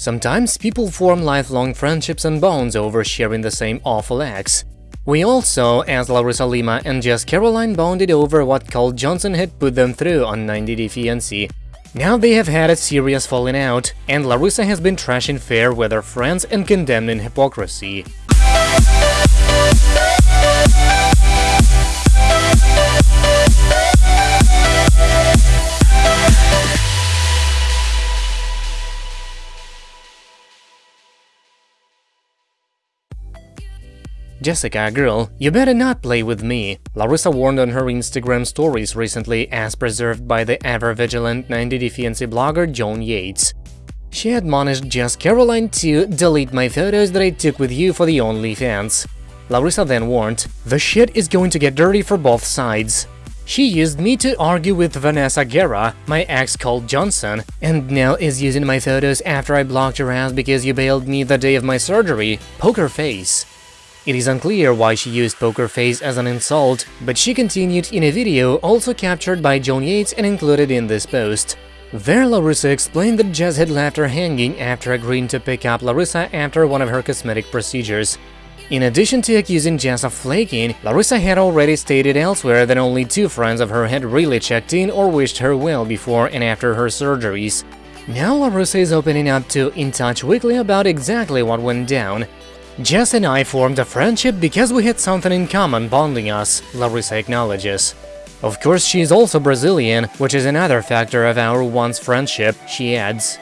Sometimes people form lifelong friendships and bonds over sharing the same awful acts. We also, as Larissa Lima and Jess Caroline bonded over what Colt Johnson had put them through on 90 Day Fiancé. Now they have had a serious falling out, and Larissa has been trashing fair weather friends and condemning hypocrisy. Jessica, girl, you better not play with me, Larissa warned on her Instagram stories recently as preserved by the ever-vigilant 90 Day Fiancé blogger John Yates. She admonished Jess Caroline to delete my photos that I took with you for the OnlyFans. Larissa then warned, the shit is going to get dirty for both sides. She used me to argue with Vanessa Guerra, my ex Colt Johnson, and now is using my photos after I blocked her ass because you bailed me the day of my surgery. Poker face. It is unclear why she used poker face as an insult, but she continued in a video also captured by John Yates and included in this post. There, Larissa explained that Jess had left her hanging after agreeing to pick up Larissa after one of her cosmetic procedures. In addition to accusing Jess of flaking, Larissa had already stated elsewhere that only two friends of her had really checked in or wished her well before and after her surgeries. Now Larissa is opening up to In Touch Weekly about exactly what went down. Jess and I formed a friendship because we had something in common bonding us, Larissa acknowledges. Of course, she is also Brazilian, which is another factor of our once friendship, she adds.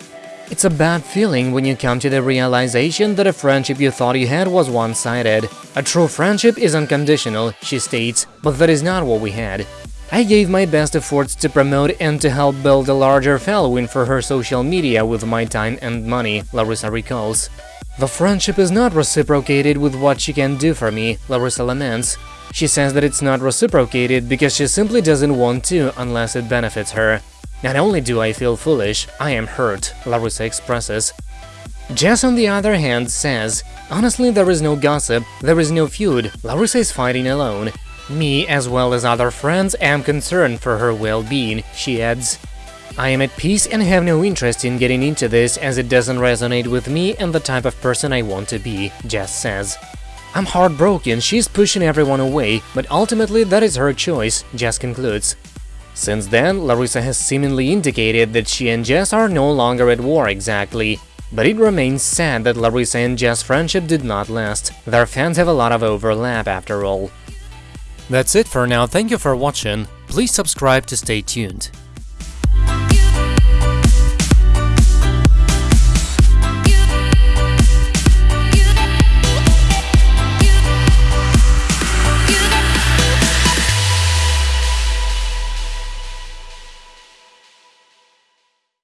It's a bad feeling when you come to the realization that a friendship you thought you had was one-sided. A true friendship is unconditional, she states, but that is not what we had. I gave my best efforts to promote and to help build a larger following for her social media with my time and money, Larissa recalls. The friendship is not reciprocated with what she can do for me, Larissa laments. She says that it's not reciprocated because she simply doesn't want to unless it benefits her. Not only do I feel foolish, I am hurt, Larissa expresses. Jess, on the other hand, says, Honestly, there is no gossip, there is no feud, Larissa is fighting alone. Me, as well as other friends, am concerned for her well-being, she adds. I am at peace and have no interest in getting into this as it doesn't resonate with me and the type of person I want to be, Jess says. I'm heartbroken, she's pushing everyone away, but ultimately that is her choice, Jess concludes. Since then, Larissa has seemingly indicated that she and Jess are no longer at war exactly. But it remains sad that Larissa and Jess' friendship did not last. Their fans have a lot of overlap after all. That's it for now, thank you for watching. Please subscribe to stay tuned.